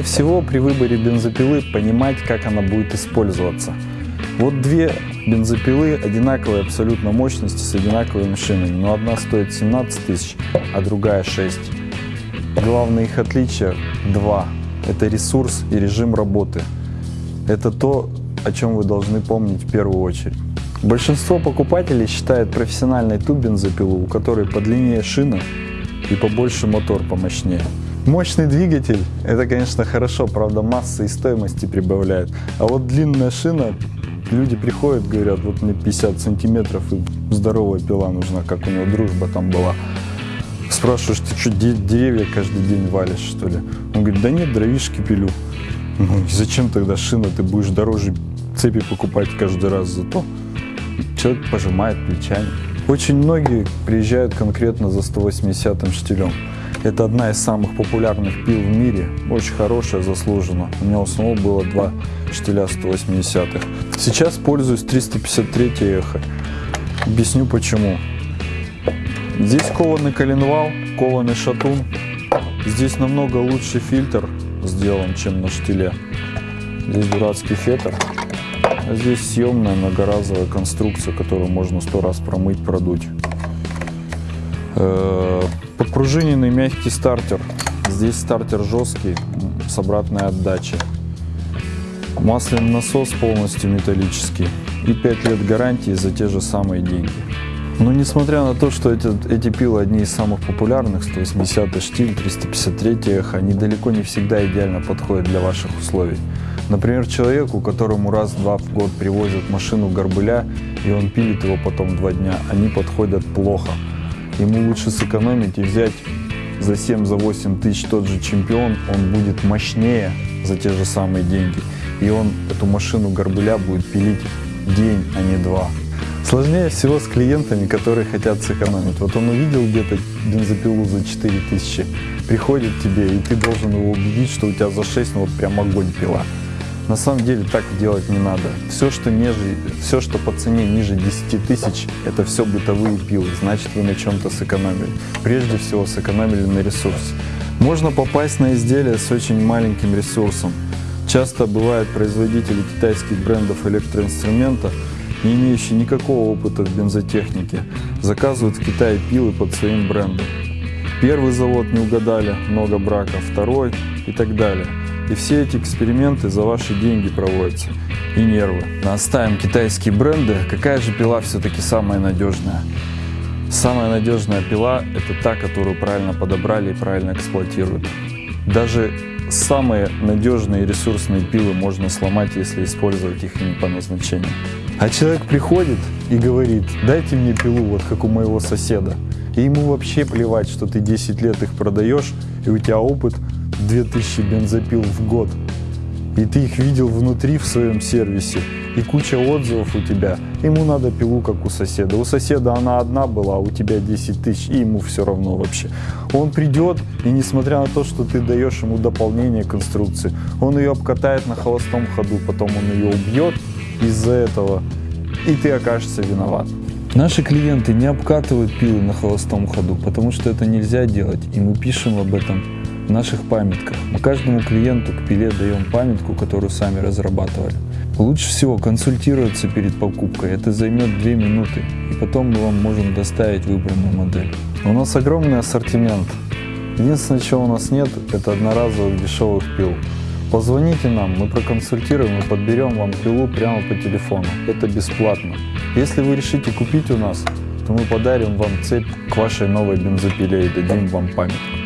Всего при выборе бензопилы понимать, как она будет использоваться. Вот две бензопилы одинаковой абсолютно мощности с одинаковыми шинами, но одна стоит 17 тысяч, а другая 6. Главное их отличие два. Это ресурс и режим работы. Это то, о чем вы должны помнить в первую очередь. Большинство покупателей считает профессиональной ту бензопилу, у которой подлиннее шина и побольше мотор помощнее. Мощный двигатель, это, конечно, хорошо, правда, масса и стоимости прибавляет. А вот длинная шина, люди приходят, говорят, вот мне 50 сантиметров и здоровая пила нужна, как у него дружба там была. Спрашиваешь, ты что, деревья каждый день валишь, что ли? Он говорит, да нет, дровишки пилю. Ну зачем тогда шина, ты будешь дороже цепи покупать каждый раз за то? Человек пожимает плечами. Очень многие приезжают конкретно за 180 штилем. Это одна из самых популярных пил в мире, очень хорошая, заслуженно. У меня у самого было два штиля 180-х. Сейчас пользуюсь 353 эхо. Объясню почему. Здесь кованый коленвал, кованый шатун. Здесь намного лучше фильтр сделан, чем на штиле. Здесь дурацкий фетр. А здесь съемная многоразовая конструкция, которую можно сто раз промыть, продуть. Подпружиненный мягкий стартер. Здесь стартер жесткий, с обратной отдачей. Масляный насос полностью металлический. И 5 лет гарантии за те же самые деньги. Но несмотря на то, что эти, эти пилы одни из самых популярных, 180 штиль, 353 эхо, они далеко не всегда идеально подходят для ваших условий. Например, человеку, которому раз-два в год привозят машину горбыля, и он пилит его потом два дня, они подходят плохо. Ему лучше сэкономить и взять за 7-8 за тысяч тот же чемпион, он будет мощнее за те же самые деньги. И он эту машину горбыля будет пилить день, а не два. Сложнее всего с клиентами, которые хотят сэкономить. Вот он увидел где-то бензопилу за 4000, приходит тебе, и ты должен его убедить, что у тебя за 6, ну вот прям огонь пила. На самом деле так делать не надо. Все, что, ниже, все, что по цене ниже 10 тысяч, это все бытовые пилы, значит вы на чем-то сэкономили. Прежде всего сэкономили на ресурсе. Можно попасть на изделие с очень маленьким ресурсом. Часто бывают производители китайских брендов электроинструмента, не имеющие никакого опыта в бензотехнике, заказывают в Китае пилы под своим брендом. Первый завод не угадали, много брака, второй и так далее. И все эти эксперименты за ваши деньги проводятся. И нервы. Оставим китайские бренды. Какая же пила все-таки самая надежная? Самая надежная пила – это та, которую правильно подобрали и правильно эксплуатируют. Даже самые надежные ресурсные пилы можно сломать, если использовать их не по назначению. А человек приходит и говорит, дайте мне пилу, вот как у моего соседа. И ему вообще плевать, что ты 10 лет их продаешь, и у тебя опыт 2000 бензопил в год. И ты их видел внутри в своем сервисе, и куча отзывов у тебя. Ему надо пилу, как у соседа. У соседа она одна была, а у тебя 10 тысяч, и ему все равно вообще. Он придет, и несмотря на то, что ты даешь ему дополнение конструкции, он ее обкатает на холостом ходу, потом он ее убьет из-за этого, и ты окажешься виноват. Наши клиенты не обкатывают пилы на холостом ходу, потому что это нельзя делать, и мы пишем об этом в наших памятках. Мы каждому клиенту к пиле даем памятку, которую сами разрабатывали. Лучше всего консультироваться перед покупкой, это займет 2 минуты, и потом мы вам можем доставить выбранную модель. У нас огромный ассортимент. Единственное, чего у нас нет, это одноразовых дешевых пил. Позвоните нам, мы проконсультируем и подберем вам пилу прямо по телефону. Это бесплатно. Если вы решите купить у нас, то мы подарим вам цепь к вашей новой бензопиле и дадим вам памятку.